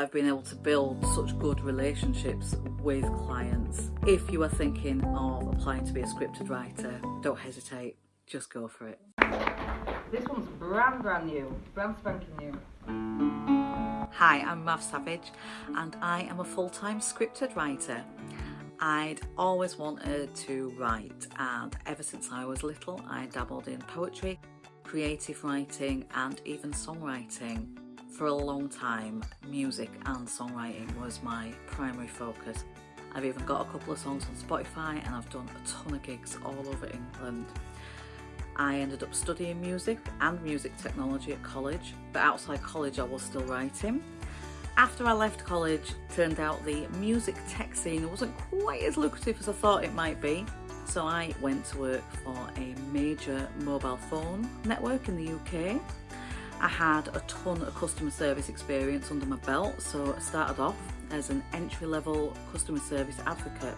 I've been able to build such good relationships with clients. If you are thinking of applying to be a scripted writer, don't hesitate, just go for it. This one's brand brand new, brand spanking new. Hi, I'm Mav Savage and I am a full-time scripted writer. I'd always wanted to write and ever since I was little I dabbled in poetry, creative writing and even songwriting. For a long time, music and songwriting was my primary focus. I've even got a couple of songs on Spotify and I've done a ton of gigs all over England. I ended up studying music and music technology at college, but outside college I was still writing. After I left college, turned out the music tech scene wasn't quite as lucrative as I thought it might be, so I went to work for a major mobile phone network in the UK I had a ton of customer service experience under my belt, so I started off as an entry-level customer service advocate.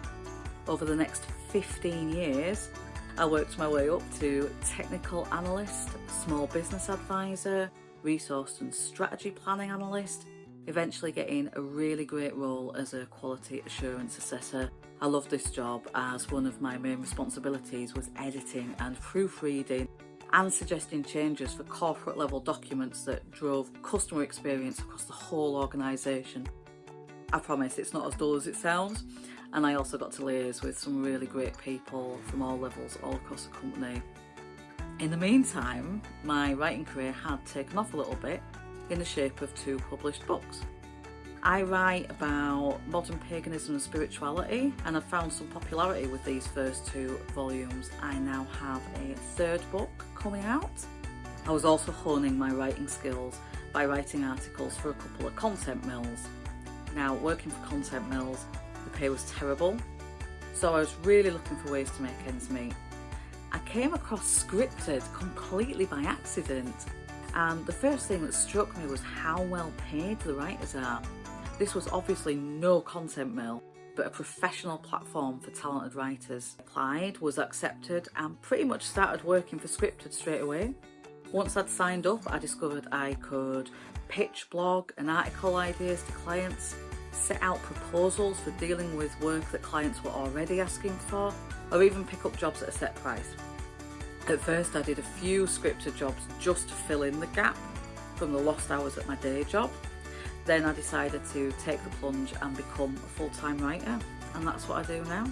Over the next 15 years, I worked my way up to technical analyst, small business advisor, resource and strategy planning analyst, eventually getting a really great role as a quality assurance assessor. I loved this job as one of my main responsibilities was editing and proofreading and suggesting changes for corporate level documents that drove customer experience across the whole organisation. I promise it's not as dull as it sounds and I also got to liaise with some really great people from all levels all across the company. In the meantime, my writing career had taken off a little bit in the shape of two published books. I write about modern paganism and spirituality and I've found some popularity with these first two volumes. I now have a third book coming out. I was also honing my writing skills by writing articles for a couple of content mills. Now working for content mills, the pay was terrible, so I was really looking for ways to make ends meet. I came across scripted completely by accident and the first thing that struck me was how well paid the writers are. This was obviously no content mill, but a professional platform for talented writers. Applied, was accepted and pretty much started working for Scripted straight away. Once I'd signed up, I discovered I could pitch blog and article ideas to clients, set out proposals for dealing with work that clients were already asking for, or even pick up jobs at a set price. At first I did a few scripted jobs just to fill in the gap from the lost hours at my day job then I decided to take the plunge and become a full-time writer and that's what I do now.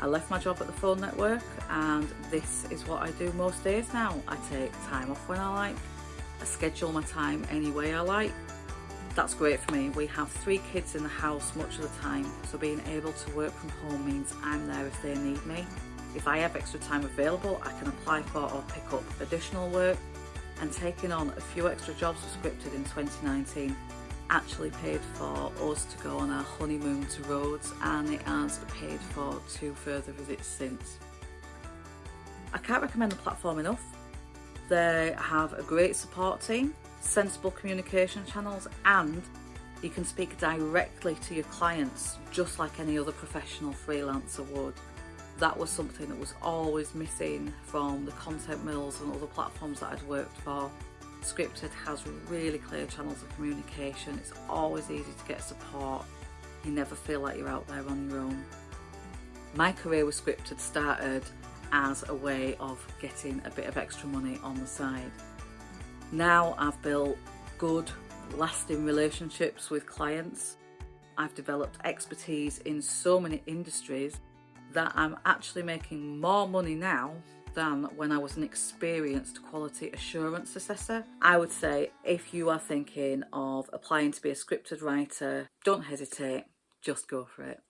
I left my job at the phone network and this is what I do most days now. I take time off when I like, I schedule my time any way I like. That's great for me. We have three kids in the house much of the time so being able to work from home means I'm there if they need me. If I have extra time available I can apply for or pick up additional work and taking on a few extra jobs for Scripted in 2019 actually paid for us to go on our honeymoon to Rhodes and it has paid for two further visits since. I can't recommend the platform enough. They have a great support team, sensible communication channels and you can speak directly to your clients just like any other professional freelancer would. That was something that was always missing from the content mills and other platforms that I'd worked for. Scripted has really clear channels of communication. It's always easy to get support. You never feel like you're out there on your own. My career with Scripted started as a way of getting a bit of extra money on the side. Now I've built good, lasting relationships with clients. I've developed expertise in so many industries that I'm actually making more money now than when I was an experienced quality assurance assessor. I would say if you are thinking of applying to be a scripted writer, don't hesitate, just go for it.